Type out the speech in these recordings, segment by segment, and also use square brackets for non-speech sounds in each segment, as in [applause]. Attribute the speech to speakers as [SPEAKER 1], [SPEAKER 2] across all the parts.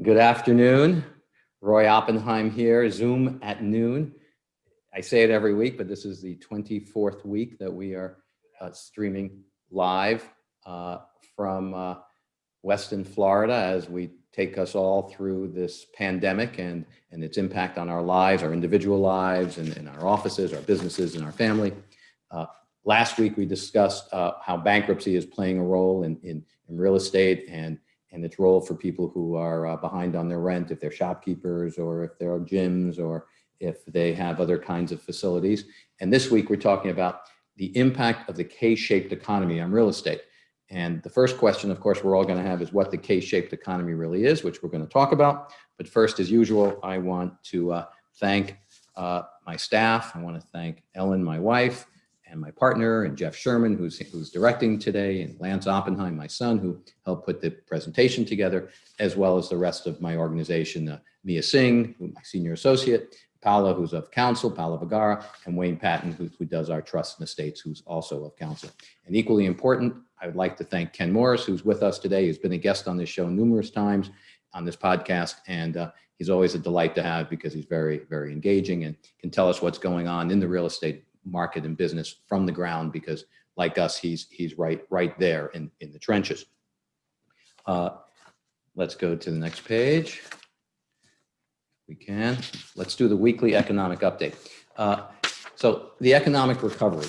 [SPEAKER 1] Good afternoon. Roy Oppenheim here, Zoom at noon. I say it every week, but this is the 24th week that we are uh, streaming live uh, from uh, Weston, Florida, as we take us all through this pandemic and, and its impact on our lives, our individual lives, and, and our offices, our businesses, and our family. Uh, last week, we discussed uh, how bankruptcy is playing a role in, in, in real estate and and its role for people who are uh, behind on their rent, if they're shopkeepers or if there are gyms or if they have other kinds of facilities. And this week we're talking about the impact of the K-shaped economy on real estate. And the first question, of course, we're all going to have is what the K-shaped economy really is, which we're going to talk about. But first, as usual, I want to uh, thank uh, my staff. I want to thank Ellen, my wife, and my partner and Jeff Sherman, who's, who's directing today, and Lance Oppenheim, my son, who helped put the presentation together, as well as the rest of my organization, uh, Mia Singh, my senior associate, Paula, who's of counsel, Paula Vagara, and Wayne Patton, who, who does our trust and estates, who's also of counsel. And equally important, I would like to thank Ken Morris, who's with us today. He's been a guest on this show numerous times on this podcast, and uh, he's always a delight to have because he's very, very engaging and can tell us what's going on in the real estate market and business from the ground because like us, he's, he's right, right there in, in the trenches. Uh, let's go to the next page. We can. Let's do the weekly economic update. Uh, so the economic recovery.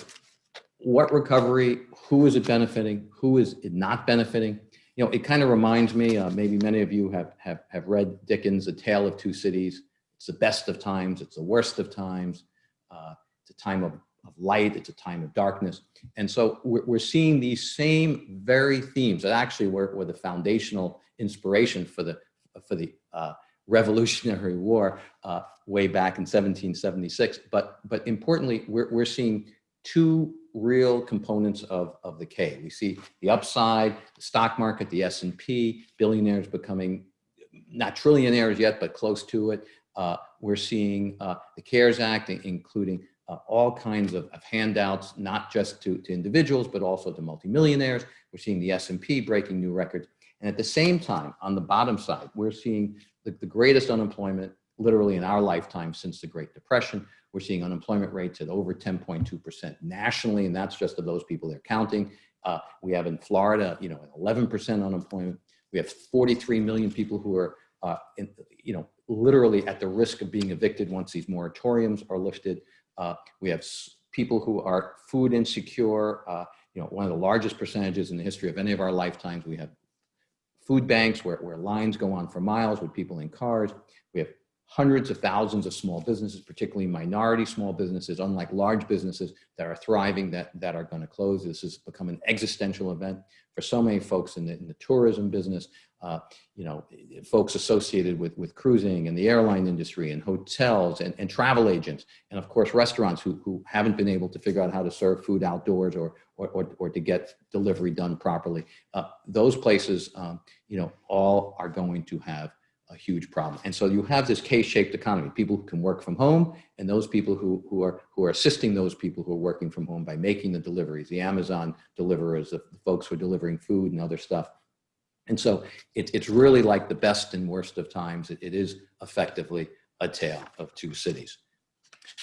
[SPEAKER 1] What recovery? Who is it benefiting? Who is it not benefiting? You know, it kind of reminds me, uh, maybe many of you have, have, have read Dickens' A Tale of Two Cities. It's the best of times. It's the worst of times. Uh, it's a time of of light, it's a time of darkness. And so we're, we're seeing these same very themes that actually were, were the foundational inspiration for the, for the uh, Revolutionary [laughs] War uh, way back in 1776. But, but importantly, we're, we're seeing two real components of, of the K. We see the upside, the stock market, the S&P, billionaires becoming not trillionaires yet, but close to it. Uh, we're seeing uh, the CARES Act, including uh, all kinds of, of, handouts, not just to, to individuals, but also to multimillionaires. We're seeing the S&P breaking new records. And at the same time, on the bottom side, we're seeing the, the greatest unemployment literally in our lifetime since the Great Depression. We're seeing unemployment rates at over 10.2% nationally, and that's just of those people they're counting. Uh, we have in Florida, you know, 11% unemployment. We have 43 million people who are, uh, in, you know, literally at the risk of being evicted once these moratoriums are lifted. Uh, we have people who are food insecure. Uh, you know, one of the largest percentages in the history of any of our lifetimes. We have food banks where, where lines go on for miles with people in cars. We have hundreds of thousands of small businesses, particularly minority small businesses, unlike large businesses that are thriving that, that are going to close. This has become an existential event for so many folks in the, in the tourism business, uh, you know, folks associated with, with cruising and the airline industry and hotels and, and travel agents. And of course, restaurants who, who haven't been able to figure out how to serve food outdoors or, or, or, or to get delivery done properly. Uh, those places, um, you know, all are going to have a huge problem. And so you have this K-shaped economy, people who can work from home and those people who, who, are, who are assisting those people who are working from home by making the deliveries, the Amazon deliverers, the folks who are delivering food and other stuff. And so it, it's really like the best and worst of times. it, it is effectively a tale of two cities.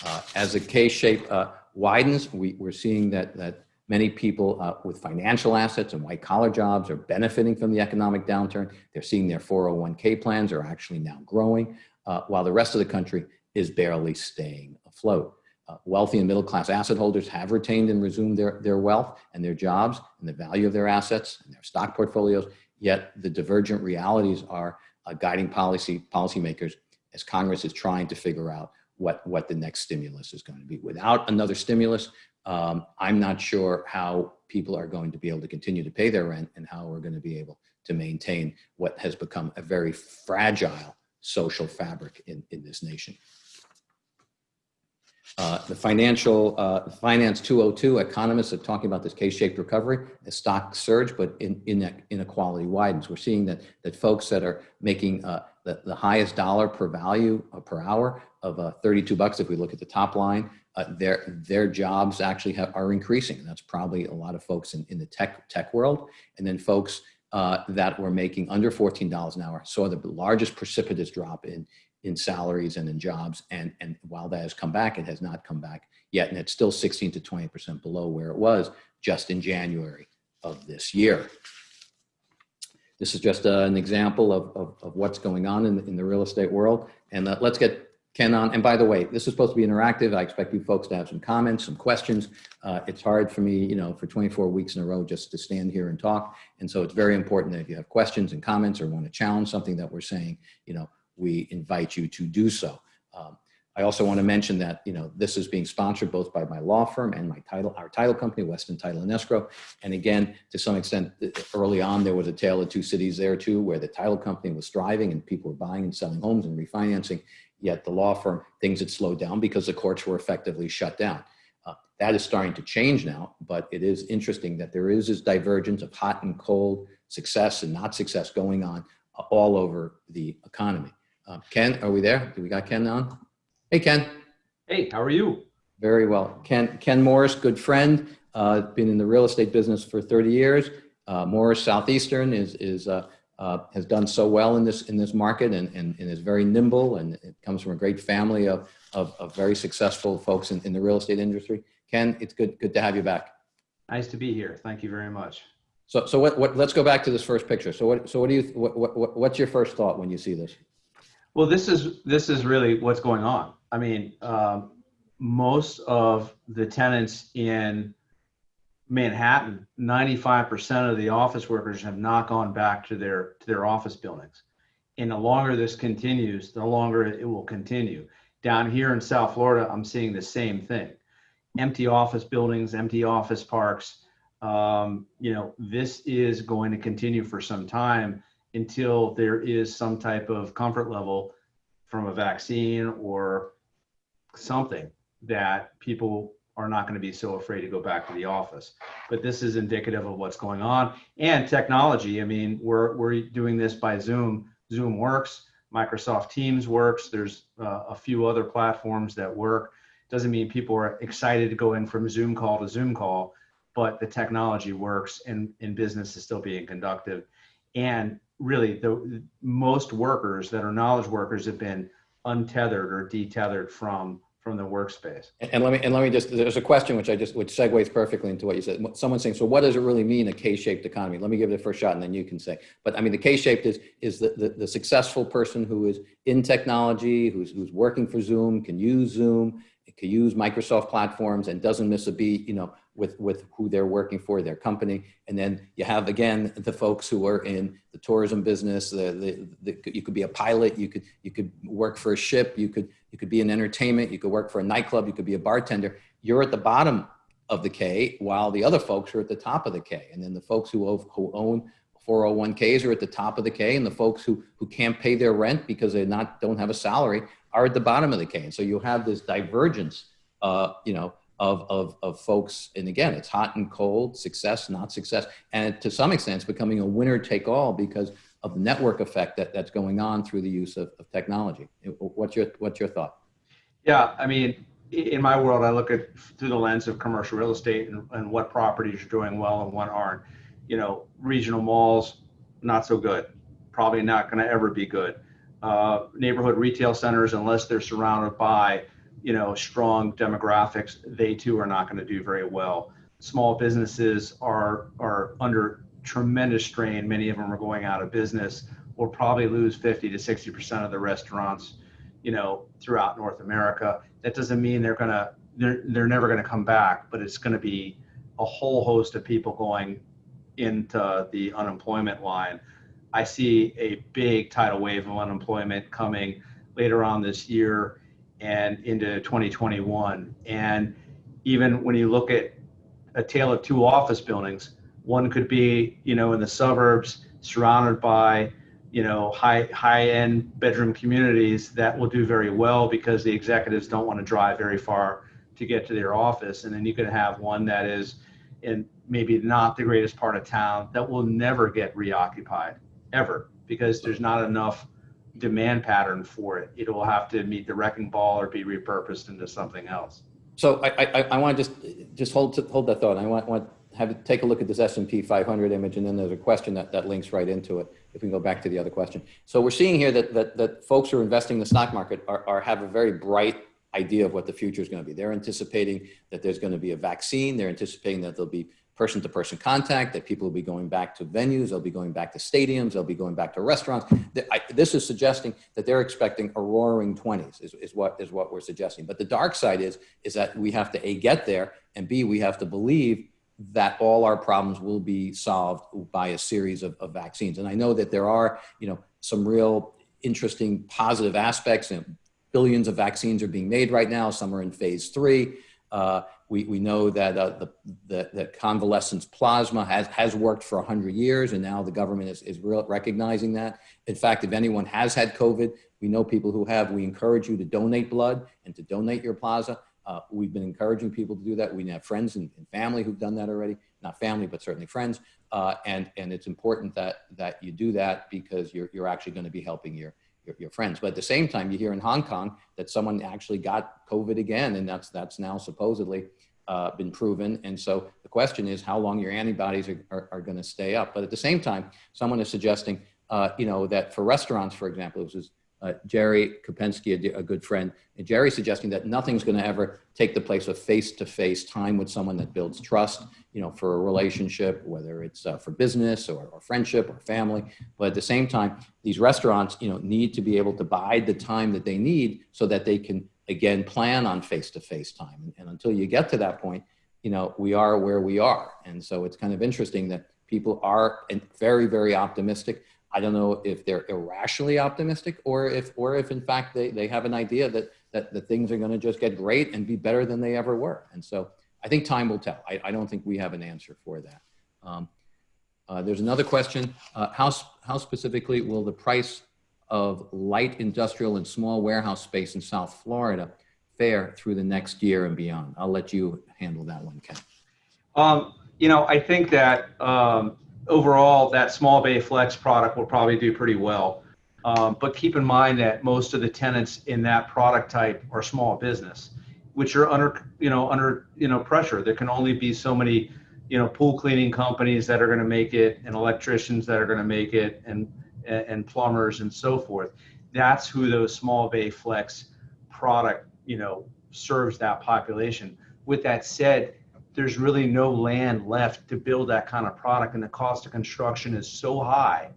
[SPEAKER 1] Uh, as the K-shape uh, widens, we, we're seeing that, that Many people uh, with financial assets and white collar jobs are benefiting from the economic downturn. They're seeing their 401k plans are actually now growing, uh, while the rest of the country is barely staying afloat. Uh, wealthy and middle class asset holders have retained and resumed their, their wealth and their jobs and the value of their assets and their stock portfolios, yet the divergent realities are uh, guiding policy policymakers as Congress is trying to figure out what, what the next stimulus is going to be. Without another stimulus, um, I'm not sure how people are going to be able to continue to pay their rent and how we're going to be able to maintain what has become a very fragile social fabric in, in this nation. Uh, the financial uh, finance 202 economists are talking about this K-shaped recovery. The stock surge, but in, in inequality widens. We're seeing that that folks that are making uh, the, the highest dollar per value uh, per hour of uh, 32 bucks, if we look at the top line, their their jobs actually have, are increasing. That's probably a lot of folks in, in the tech tech world, and then folks that were making under $14 an hour saw the largest precipitous drop in, in salaries and in jobs. And, and while that has come back, it has not come back yet. And it's still 16 to 20% below where it was just in January of this year. This is just uh, an example of, of, of, what's going on in the, in the real estate world. And uh, let's get Ken on. And by the way, this is supposed to be interactive. I expect you folks to have some comments, some questions. Uh, it's hard for me, you know, for 24 weeks in a row just to stand here and talk. And so it's very important that if you have questions and comments or want to challenge something that we're saying, you know, we invite you to do so. Um, I also want to mention that, you know, this is being sponsored both by my law firm and my title, our title company, Weston Title and Escrow. And again, to some extent, early on, there was a tale of two cities there too, where the title company was thriving and people were buying and selling homes and refinancing. Yet the law firm, things had slowed down because the courts were effectively shut down. Uh, that is starting to change now, but it is interesting that there is this divergence of hot and cold success and not success going on uh, all over the economy. Uh, Ken, are we there? Do we got Ken on? Hey, Ken.
[SPEAKER 2] Hey, how are you?
[SPEAKER 1] Very well. Ken, Ken Morris, good friend, uh, been in the real estate business for 30 years. Uh, Morris Southeastern is, is, uh, uh, has done so well in this, in this market and, and, and, is very nimble and it comes from a great family of, of, of very successful folks in, in the real estate industry. Ken, it's good, good to have you back.
[SPEAKER 2] Nice to be here. Thank you very much.
[SPEAKER 1] So, so what, what, let's go back to this first picture. So what, so what do you, what, what, what's your first thought when you see this?
[SPEAKER 2] Well, this is, this is really what's going on. I mean, um, most of the tenants in Manhattan, 95% of the office workers have not gone back to their to their office buildings. And the longer this continues, the longer it will continue. Down here in South Florida, I'm seeing the same thing. Empty office buildings, empty office parks. Um, you know, this is going to continue for some time until there is some type of comfort level from a vaccine or something that people are not going to be so afraid to go back to the office. But this is indicative of what's going on and technology. I mean, we're we're doing this by Zoom. Zoom works. Microsoft Teams works. There's uh, a few other platforms that work. Doesn't mean people are excited to go in from Zoom call to Zoom call, but the technology works and, and business is still being conducted. And really, the most workers that are knowledge workers have been untethered or detethered from from the workspace.
[SPEAKER 1] And let me and let me just there's a question which I just which segues perfectly into what you said. Someone's saying, so what does it really mean a K-shaped economy? Let me give it a first shot and then you can say. But I mean the K-shaped is is the, the, the successful person who is in technology, who's who's working for Zoom, can use Zoom, can use Microsoft platforms and doesn't miss a beat, you know, with, with who they're working for, their company. And then you have, again, the folks who are in the tourism business, the, the, the, you could be a pilot, you could, you could work for a ship, you could, you could be in entertainment, you could work for a nightclub, you could be a bartender. You're at the bottom of the K while the other folks are at the top of the K. And then the folks who, who own 401ks are at the top of the K and the folks who, who can't pay their rent because they not, don't have a salary are at the bottom of the K. And so you have this divergence, uh, you know, of, of, of folks. And again, it's hot and cold, success, not success. And to some extent, it's becoming a winner take all because of the network effect that, that's going on through the use of, of technology. What's your, what's your thought?
[SPEAKER 2] Yeah, I mean, in my world, I look at through the lens of commercial real estate and, and what properties are doing well and what aren't. You know, regional malls, not so good. Probably not going to ever be good uh, neighborhood retail centers, unless they're surrounded by, you know, strong demographics, they too are not going to do very well. Small businesses are are under tremendous strain. Many of them are going out of business. We'll probably lose 50 to 60 percent of the restaurants, you know, throughout North America. That doesn't mean they're gonna they're they're never going to come back, but it's going to be a whole host of people going into the unemployment line I see a big tidal wave of unemployment coming later on this year and into 2021. And even when you look at a tale of two office buildings, one could be, you know, in the suburbs, surrounded by, you know, high high end bedroom communities that will do very well because the executives don't want to drive very far to get to their office. And then you could have one that is in maybe not the greatest part of town that will never get reoccupied ever because there's not enough demand pattern for it. It will have to meet the wrecking ball or be repurposed into something else.
[SPEAKER 1] So I, I, I want to just just hold to, hold that thought. I want, want have, it- take a look at this S and P 500 image, and then there's a question that, that links right into it. If we can go back to the other question. So we're seeing here that, that, that folks who are investing in the stock market are, are, have a very bright idea of what the future is going to be. They're anticipating that there's going to be a vaccine. They're anticipating that there'll be person-to-person contact, that people will be going back to venues, they'll be going back to stadiums, they'll be going back to restaurants. This is suggesting that they're expecting a roaring 20s is, is what is what we're suggesting. But the dark side is is that we have to a get there and b we have to believe that all our problems will be solved by a series of, of vaccines. And I know that there are you know some real interesting positive aspects and billions of vaccines are being made right now. Some are in phase three. Uh, we, we know that uh, the, the, the convalescent plasma has, has worked for 100 years, and now the government is, is recognizing that. In fact, if anyone has had COVID, we know people who have, we encourage you to donate blood and to donate your plasma. Uh, we've been encouraging people to do that. We have friends and, and family who've done that already. Not family, but certainly friends. Uh, and, and it's important that, that you do that because you're, you're actually going to be helping your, your, your friends. But at the same time, you hear in Hong Kong that someone actually got COVID again, and that's that's now supposedly uh, been proven. And so the question is how long your antibodies are, are, are going to stay up. But at the same time, someone is suggesting, uh, you know, that for restaurants, for example, this is uh, Jerry Kopensky, a, a, good friend, and Jerry suggesting that nothing's going to ever take the place of face-to-face time with someone that builds trust, you know, for a relationship, whether it's uh, for business or, or friendship or family. But at the same time, these restaurants, you know, need to be able to bide the time that they need so that they can again plan on face-to-face time. And, and until you get to that point, you know, we are where we are. And so it's kind of interesting that people are very, very optimistic. I don't know if they're irrationally optimistic or if, or if in fact they, they have an idea that, that, that things are going to just get great and be better than they ever were. And so I think time will tell. I, I don't think we have an answer for that. Um, uh, there's another question. Uh, how, how specifically will the price of light industrial and small warehouse space in South Florida fare through the next year and beyond? I'll let you handle that one, Ken.
[SPEAKER 2] Um, you know, I think that um, overall, that small bay flex product will probably do pretty well. Um, but keep in mind that most of the tenants in that product type are small business, which are under, you know, under, you know, pressure. There can only be so many, you know, pool cleaning companies that are going to make it, and electricians that are going to make it, and and plumbers and so forth. That's who those small bay flex product, you know, serves that population. With that said, there's really no land left to build that kind of product and the cost of construction is so high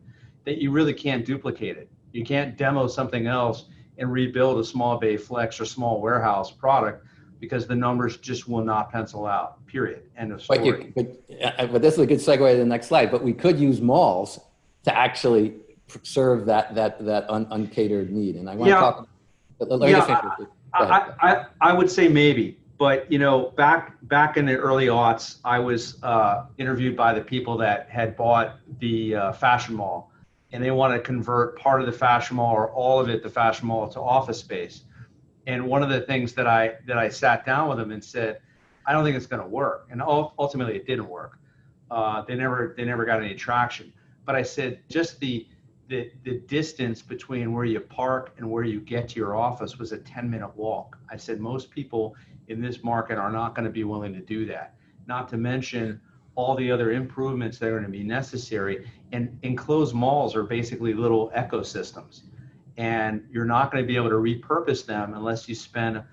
[SPEAKER 2] that you really can't duplicate it. You can't demo something else and rebuild a small bay flex or small warehouse product because the numbers just will not pencil out, period. End of story.
[SPEAKER 1] But, you, but, uh, but this is a good segue to the next slide. But we could use malls to actually serve that that that un, uncatered need. And I want
[SPEAKER 2] yeah.
[SPEAKER 1] to talk.
[SPEAKER 2] Yeah, I, I, I, I would say maybe, but you know, back back in the early aughts, I was uh, interviewed by the people that had bought the uh, fashion mall, and they want to convert part of the fashion mall or all of it, the fashion mall, to office space. And one of the things that I that I sat down with them and said, I don't think it's going to work. And ultimately, it didn't work. Uh, they never they never got any traction. But I said, just the the, the distance between where you park and where you get to your office was a 10 minute walk. I said most people in this market are not going to be willing to do that. Not to mention all the other improvements that are going to be necessary. And enclosed malls are basically little ecosystems. And you're not going to be able to repurpose them unless you spend a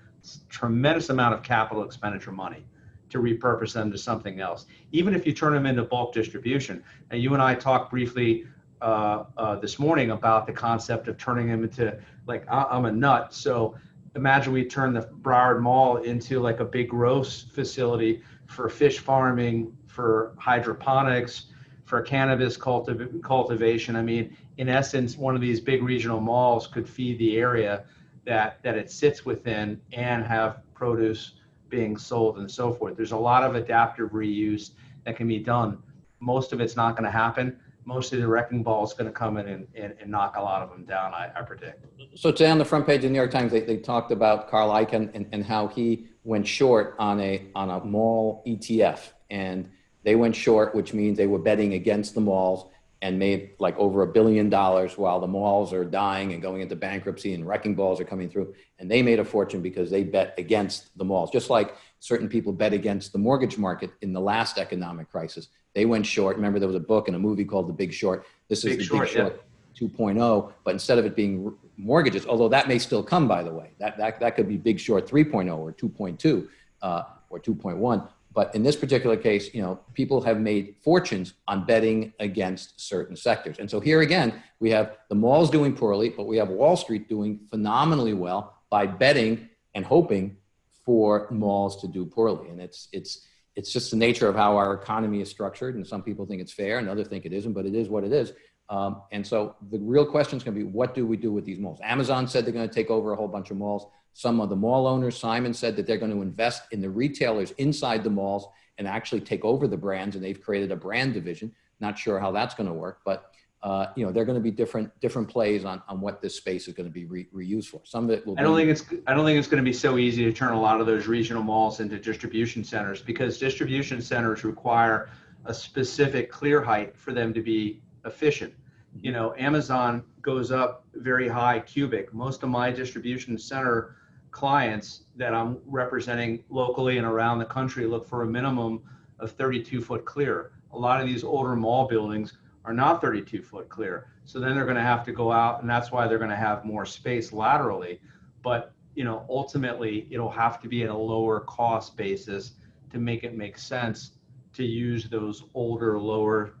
[SPEAKER 2] tremendous amount of capital expenditure money to repurpose them to something else. Even if you turn them into bulk distribution. And you and I talked briefly uh, uh, this morning about the concept of turning them into like I'm a nut. So imagine we turn the Broward Mall into like a big roast facility for fish farming, for hydroponics, for cannabis cultiv- cultivation. I mean, in essence, one of these big regional malls could feed the area that that it sits within and have produce being sold and so forth. There's a lot of adaptive reuse that can be done. Most of it's not going to happen mostly the wrecking ball is going to come in and, and, and, knock a lot of them down, I, I, predict.
[SPEAKER 1] So today on the front page of the New York Times, they, they talked about Carl Icahn and, and how he went short on a, on a mall ETF. And they went short, which means they were betting against the malls. and made like over a billion dollars while the malls are dying and going into bankruptcy and wrecking balls are coming through. And they made a fortune because they bet against the malls, just like certain people bet against the mortgage market in the last economic crisis. They went short. Remember, there was a book and a movie called The Big Short. This is
[SPEAKER 2] Big
[SPEAKER 1] The
[SPEAKER 2] Short,
[SPEAKER 1] Big Short 2.0, but instead of it being mortgages, although that may still come, by the way, that, that, that could be Big Short 3.0 or 2.2 uh, or 2.1. But in this particular case, you know, people have made fortunes on betting against certain sectors. And so here again, we have the malls doing poorly, but we have Wall Street doing phenomenally well by betting and hoping for malls to do poorly. And it's, it's, it's just the nature of how our economy is structured. And some people think it's fair and others think it isn't, but it is what it is. Um, and so the real question is going to be, what do we do with these malls? Amazon said they're going to take over a whole bunch of malls. Some of the mall owners, Simon said that they're going to invest in the retailers inside the malls and actually take over the brands. And they've created a brand division. Not sure how that's going to work, but uh, you know, they're going to be different different plays on, on what this space is going to be re reused for. Some of it will.
[SPEAKER 2] I don't think it's I don't think it's going to be so easy to turn a lot of those regional malls into distribution centers because distribution centers require a specific clear height for them to be efficient. You know, Amazon goes up very high cubic. Most of my distribution center clients that I'm representing locally and around the country look for a minimum of 32 foot clear. A lot of these older mall buildings are not 32 foot clear. So then they're going to have to go out and that's why they're going to have more space laterally. But, you know, ultimately it'll have to be at a lower cost basis to make it make sense to use those older, lower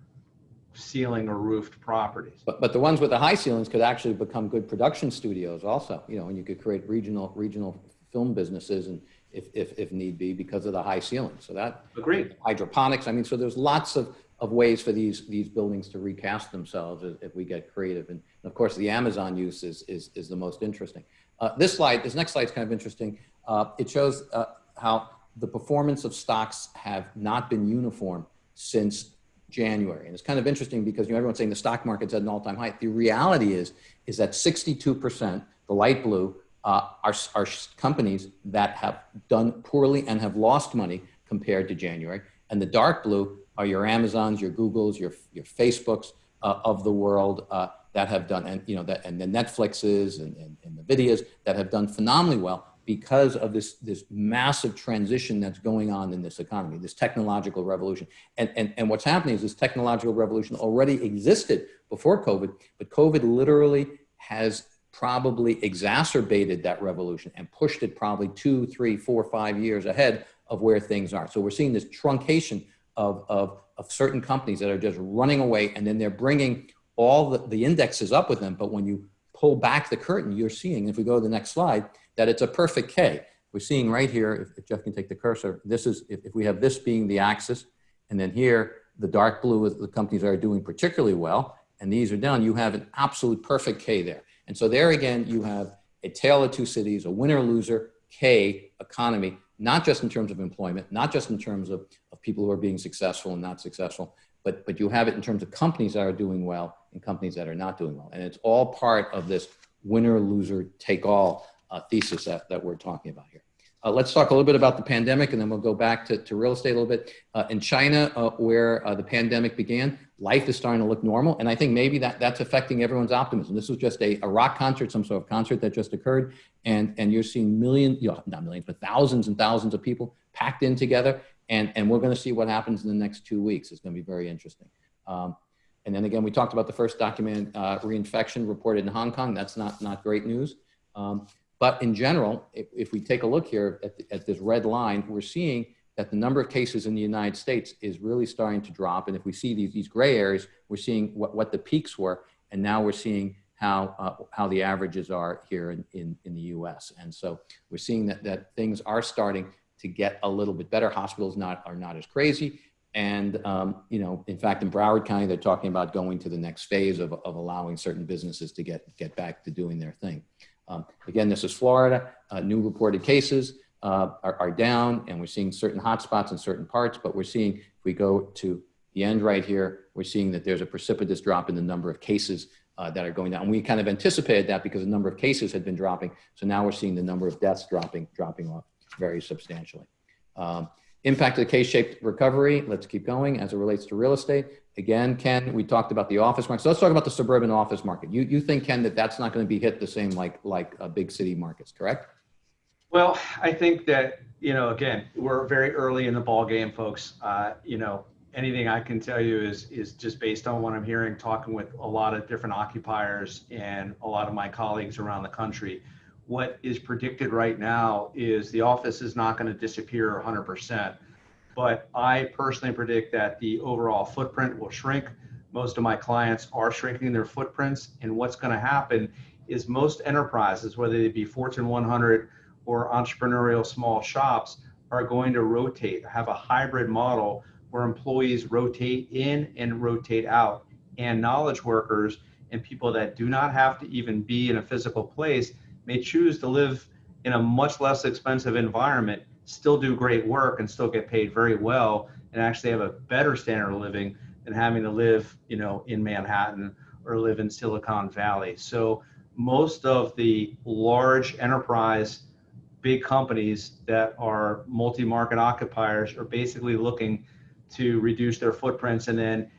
[SPEAKER 2] ceiling or roofed properties.
[SPEAKER 1] But, but the ones with the high ceilings could actually become good production studios also, you know, and you could create regional, regional film businesses and if, if, if need be because of the high ceilings. So that
[SPEAKER 2] Agreed.
[SPEAKER 1] hydroponics. I mean, so there's lots of, of ways for these, these buildings to recast themselves if, we get creative. And of course, the Amazon use is, is, is the most interesting. Uh, this slide, this next slide is kind of interesting. Uh, it shows uh, how the performance of stocks have not been uniform since January. And it's kind of interesting because you know, everyone's saying the stock market's at an all-time high. The reality is, is that 62%, the light blue, uh, are, are companies that have done poorly and have lost money compared to January. And the dark blue are your Amazons, your Googles, your, your Facebooks uh, of the world uh, that have done, and you know, that, and the Netflixes and, and, and the Nvidias that have done phenomenally well because of this, this massive transition that's going on in this economy, this technological revolution. And, and, and what's happening is this technological revolution already existed before COVID, but COVID literally has probably exacerbated that revolution and pushed it probably two, three, four, five years ahead of where things are. So we're seeing this truncation of, of, of certain companies that are just running away and then they're bringing all the, the indexes up with them. But when you pull back the curtain, you're seeing, if we go to the next slide, that it's a perfect K. We're seeing right here, if, if Jeff can take the cursor, this is, if, if we have this being the axis, and then here, the dark blue is the companies that are doing particularly well, and these are down, you have an absolute perfect K there. And so there again, you have a tale of two cities, a winner loser K economy, not just in terms of employment, not just in terms of people who are being successful and not successful, but, but you have it in terms of companies that are doing well and companies that are not doing well. And it's all part of this winner loser take all uh, thesis that, that we're talking about here. Uh, let's talk a little bit about the pandemic and then we'll go back to, to real estate a little bit. Uh, in China, uh, where uh, the pandemic began, life is starting to look normal. And I think maybe that, that's affecting everyone's optimism. This was just a, a rock concert, some sort of concert that just occurred. And, and you're seeing millions, you know, not millions, but thousands and thousands of people packed in together. And, and we're going to see what happens in the next two weeks. It's going to be very interesting. Um, and then again, we talked about the first documented uh, reinfection reported in Hong Kong. That's not, not great news. Um, but in general, if, if we take a look here at, the, at this red line, we're seeing that the number of cases in the United States is really starting to drop. And if we see these, these gray areas, we're seeing what, what the peaks were. And now we're seeing how, uh, how the averages are here in, in, in the US. And so we're seeing that, that things are starting to get a little bit better. Hospitals not, are not as crazy. And, um, you know, in fact, in Broward County, they're talking about going to the next phase of, of allowing certain businesses to get, get back to doing their thing. Um, again, this is Florida. Uh, new reported cases uh, are, are, down, and we're seeing certain hotspots in certain parts, but we're seeing, if we go to the end right here, we're seeing that there's a precipitous drop in the number of cases uh, that are going down. And we kind of anticipated that because the number of cases had been dropping. So now we're seeing the number of deaths dropping, dropping off very substantially. Um, Impact of the K-shaped recovery. Let's keep going as it relates to real estate. Again, Ken, we talked about the office market. So let's talk about the suburban office market. You, you think, Ken, that that's not going to be hit the same like, like uh, big city markets, correct?
[SPEAKER 2] Well, I think that, you know, again, we're very early in the ball game, folks. Uh, you know, anything I can tell you is is just based on what I'm hearing, talking with a lot of different occupiers and a lot of my colleagues around the country. What is predicted right now is the office is not going to disappear 100%, but I personally predict that the overall footprint will shrink. Most of my clients are shrinking their footprints, and what's going to happen is most enterprises, whether they be Fortune 100 or entrepreneurial small shops, are going to rotate, have a hybrid model where employees rotate in and rotate out. And knowledge workers and people that do not have to even be in a physical place may choose to live in a much less expensive environment, still do great work and still get paid very well and actually have a better standard of living than having to live, you know, in Manhattan or live in Silicon Valley. So most of the large enterprise big companies that are multi-market occupiers are basically looking to reduce their footprints and then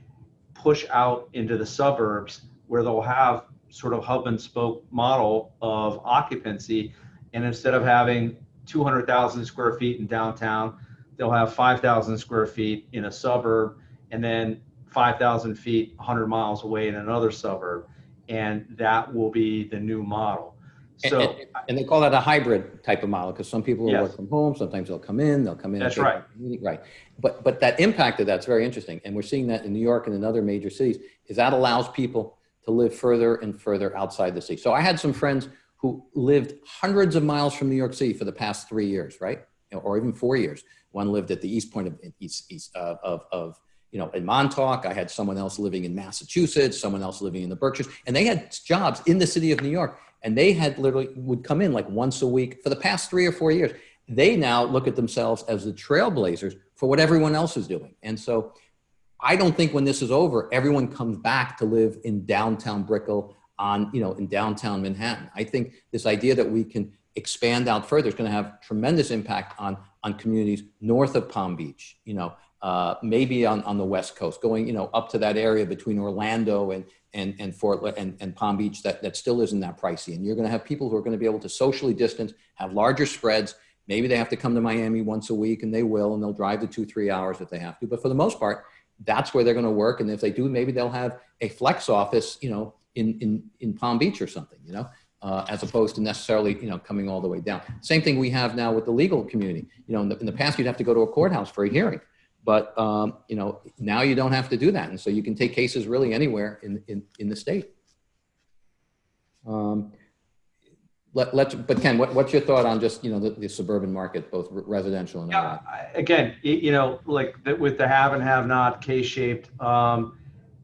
[SPEAKER 2] push out into the suburbs where they'll have sort of hub and spoke model of occupancy. And instead of having 200,000 square feet in downtown, they'll have 5,000 square feet in a suburb and then 5,000 feet 100 miles away in another suburb. And that will be the new model. So,
[SPEAKER 1] and, and, and, they call that a hybrid type of model because some people will
[SPEAKER 2] Yes.
[SPEAKER 1] work from home. Sometimes they'll come in, they'll come in.
[SPEAKER 2] That's right.
[SPEAKER 1] Right. But, but that impact of that's very interesting. And we're seeing that in New York and in other major cities is that allows people to live further and further outside the city. So I had some friends who lived hundreds of miles from New York City for the past three years, right? Or even four years. One lived at the east point of east, east uh, of, of, you know, in Montauk. I had someone else living in Massachusetts, someone else living in the Berkshires, and they had jobs in the city of New York and they had literally would come in like once a week for the past three or four years. They now look at themselves as the trailblazers for what everyone else is doing. And so I don't think when this is over, everyone comes back to live in downtown Brickell on, you know, in downtown Manhattan. I think this idea that we can expand out further is going to have tremendous impact on, on communities north of Palm Beach, you know, uh, maybe on, on the West Coast, going, you know, up to that area between Orlando and, and, and Fort and, and Palm Beach that, that still isn't that pricey. And you're going to have people who are going to be able to socially distance, have larger spreads. Maybe they have to come to Miami once a week and they will, and they'll drive the two, three hours if they have to. But for the most part, that's where they're going to work. And if they do, maybe they'll have a flex office, you know, in, in, in Palm Beach or something, you know, uh, as opposed to necessarily, you know, coming all the way down. Same thing we have now with the legal community. You know, in the, in the past, you'd have to go to a courthouse for a hearing. But um, you know now you don't have to do that, and so you can take cases really anywhere in in, in the state. Um, let, let's, but Ken, what, what's your thought on just you know the, the suburban market, both residential and
[SPEAKER 2] Yeah? I- again, you know, like the- with the have and have not K-shaped, um,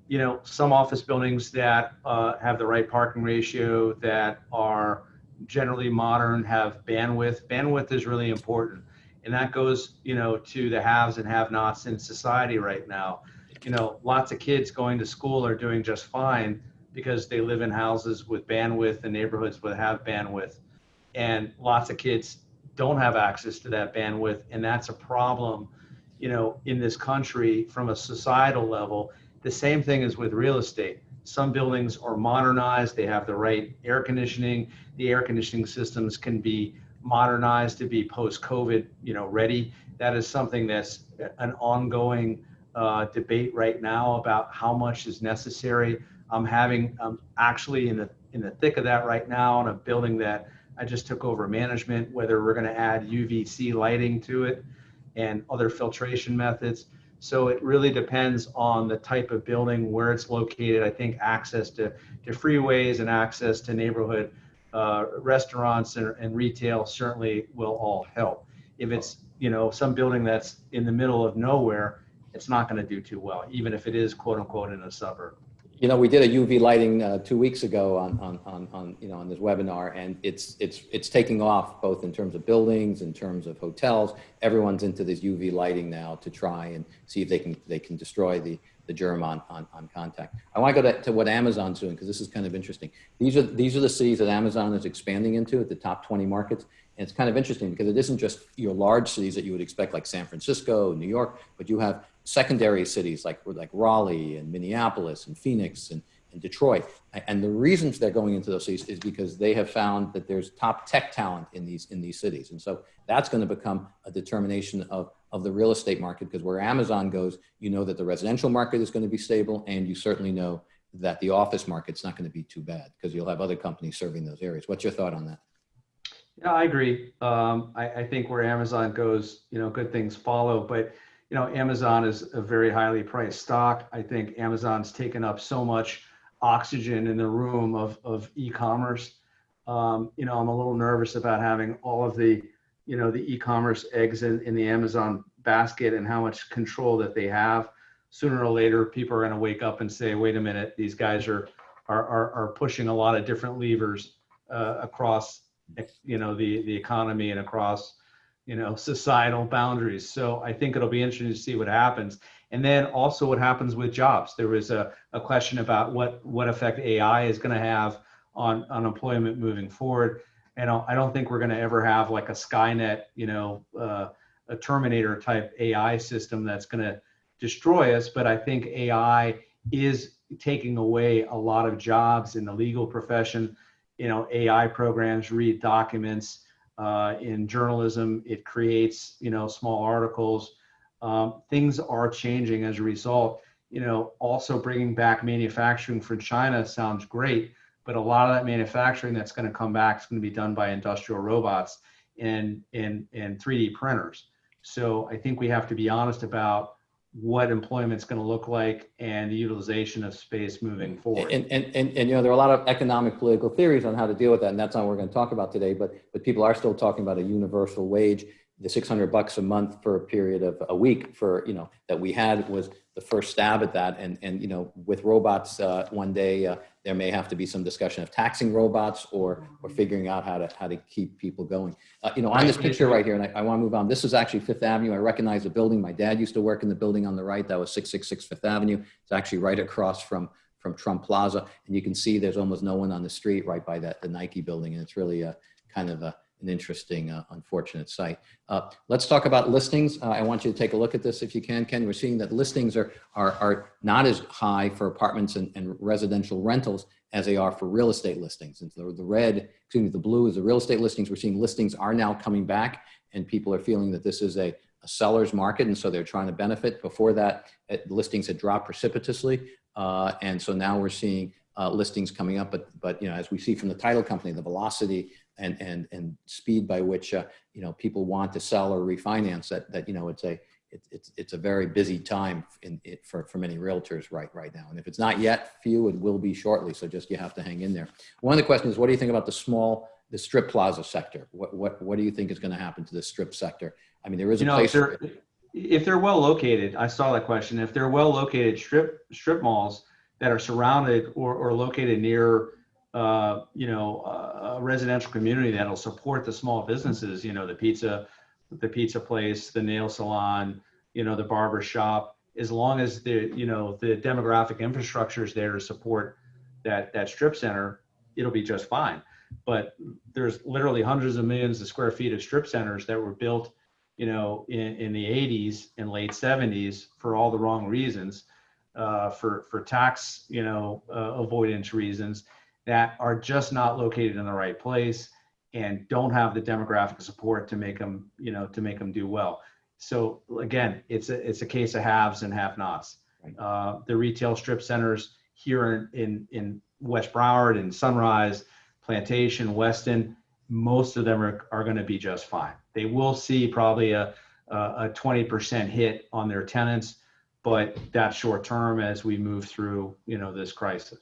[SPEAKER 2] you know, some office buildings that uh, have the right parking ratio, that are generally modern, have bandwidth. Bandwidth is really important. And that goes, you know, to the haves and have-nots in society right now. You know, lots of kids going to school are doing just fine because they live in houses with bandwidth and neighborhoods that have bandwidth. And lots of kids don't have access to that bandwidth. And that's a problem you know in this country from a societal level. The same thing is with real estate. Some buildings are modernized. They have the right air conditioning. The air conditioning systems can be modernized to be post covid you know ready. That is something that's an ongoing uh, debate right now about how much is necessary i'm having i'm actually in the in the thick of that right now on a building that I just took over management, whether we're going to add UVC lighting to it and other filtration methods. So it really depends on the type of building, where it's located. I think access to, to freeways and access to neighborhood uh, restaurants and, and retail certainly will all help. If it's, you know, some building that's in the middle of nowhere, it's not going to do too well, even if it is quote unquote in a suburb.
[SPEAKER 1] You know, we did a UV lighting uh, two weeks ago on, on, on, on, you know, on this webinar, and it's, it's, it's taking off both in terms of buildings, in terms of hotels. Everyone's into this UV lighting now to try and see if they can, they can destroy the, the germ on, on, on contact. I want to go to, to what Amazon's doing because this is kind of interesting. These are, these are the cities that Amazon is expanding into at the top 20 markets. And it's kind of interesting because it isn't just your large cities that you would expect like San Francisco, New York, but you have secondary cities like, like Raleigh and Minneapolis and Phoenix and, and Detroit. And the reasons they're going into those cities is because they have found that there's top tech talent in these, in these cities. And so that's going to become a determination of, of the real estate market because where Amazon goes, you know that the residential market is going to be stable and you certainly know that the office market's not going to be too bad because you'll have other companies serving those areas. What's your thought on that?
[SPEAKER 2] Yeah, I agree. Um, I, I think where Amazon goes, you know, good things follow. But you know, Amazon is a very highly priced stock. I think Amazon's taken up so much oxygen in the room of of e-commerce. Um, you know, I'm a little nervous about having all of the, you know, the e-commerce eggs in, in the Amazon basket and how much control that they have. Sooner or later, people are going to wake up and say, "Wait a minute, these guys are are are, are pushing a lot of different levers uh, across you know the the economy and across you know societal boundaries. So i think it'll be interesting to see what happens. And then also what happens with jobs. There was a, a question about what what effect ai is going to have on unemployment moving forward. And i don't think we're going to ever have like a skynet you know uh, a terminator type ai system that's going to destroy us. But i think ai is taking away a lot of jobs in the legal profession you know, AI programs read documents. Uh, in journalism, it creates, you know, small articles. Um, things are changing as a result. You know, also bringing back manufacturing from China sounds great, but a lot of that manufacturing that's going to come back is going to be done by industrial robots and and and 3D printers. So I think we have to be honest about what employment's going to look like and the utilization of space moving forward.
[SPEAKER 1] And, and, and, and, you know, there are a lot of economic political theories on how to deal with that, and that's not what we're going to talk about today, but, but people are still talking about a universal wage. The 600 bucks a month for a period of a week for, you know, that we had was the first stab at that. And, and you know, with robots uh, one day, uh, there may have to be some discussion of taxing robots or, or figuring out how to, how to keep people going. Uh, you know, on this picture right here, and I, I want to move on, this is actually Fifth Avenue. I recognize the building. My dad used to work in the building on the right. That was 666 Fifth Avenue. It's actually right across from, from Trump Plaza. And you can see there's almost no one on the street right by that, the Nike building. And it's really a kind of a, an interesting, uh, unfortunate sight. Uh, let's talk about listings. Uh, I want you to take a look at this if you can, Ken. We're seeing that listings are, are, are not as high for apartments and, and residential rentals as they are for real estate listings. And so the red, excuse me, the blue is the real estate listings. We're seeing listings are now coming back and people are feeling that this is a, a seller's market. And so they're trying to benefit. Before that, it, listings had dropped precipitously. Uh, and so now we're seeing uh, listings coming up, but, but, you know, as we see from the title company, the velocity and and and speed by which uh, you know people want to sell or refinance that that you know it's a it, it's it's a very busy time in it for for many realtors right right now. And if it's not yet for you it will be shortly so just you have to hang in there. One of the questions is what do you think about the small the strip plaza sector? What what what do you think is going to happen to the strip sector? I mean there is a
[SPEAKER 2] you know,
[SPEAKER 1] place
[SPEAKER 2] if they're, if they're well located i saw that question if they're well located strip strip malls that are surrounded or, or located near uh, you know, a residential community that'll support the small businesses, you know, the pizza, the pizza place, the nail salon, you know, the barber shop, as long as the, you know, the demographic infrastructure is there to support that, that strip center, it'll be just fine. But there's literally hundreds of millions of square feet of strip centers that were built, you know, in, in the 80s and late 70s for all the wrong reasons, uh, for, for tax, you know, uh, avoidance reasons that are just not located in the right place and don't have the demographic support to make them, you know, to make them do well. So again, it's a it's a case of haves and have-nots.
[SPEAKER 1] Right.
[SPEAKER 2] Uh, the retail strip centers here in, in in West Broward and Sunrise, Plantation, Weston, most of them are, are going to be just fine. They will see probably a a 20% hit on their tenants, but that's short term as we move through, you know, this crisis.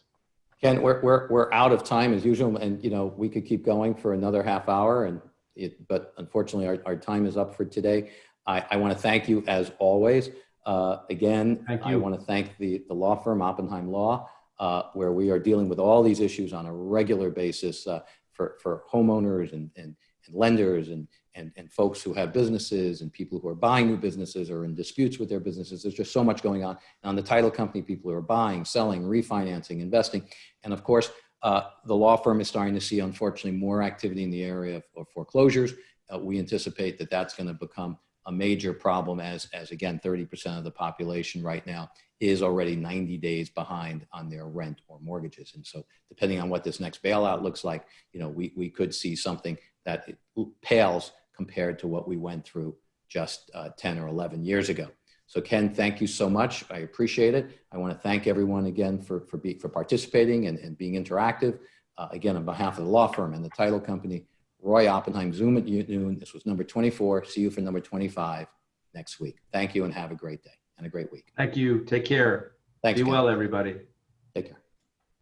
[SPEAKER 1] Ken, we're, we're, we're out of time as usual, and you know we could keep going for another half hour, and it, but unfortunately our, our time is up for today. I, I want to thank you as always. Uh, again, I want to thank the, the law firm Oppenheim Law, uh, where we are dealing with all these issues on a regular basis uh, for, for homeowners and, and, and lenders and, and, and folks who have businesses and people who are buying new businesses or in disputes with their businesses. There's just so much going on. And on the title company, people who are buying, selling, refinancing, investing. And of course, uh, the law firm is starting to see, unfortunately, more activity in the area of, of foreclosures. Uh, we anticipate that that's going to become a major problem as, as again, 30% of the population right now is already 90 days behind on their rent or mortgages. And so depending on what this next bailout looks like, you know, we, we could see something that pales compared to what we went through just uh, 10 or 11 years ago. So Ken, thank you so much. I appreciate it. I want to thank everyone again for, for, be, for participating and, and being interactive. Uh, again, on behalf of the law firm and the title company, Roy Oppenheim, Zoom at noon. This was number 24. See you for number 25 next week. Thank you and have a great day and a great week.
[SPEAKER 2] Thank you. Take care.
[SPEAKER 1] Thanks.
[SPEAKER 2] Be
[SPEAKER 1] Ken.
[SPEAKER 2] well, everybody.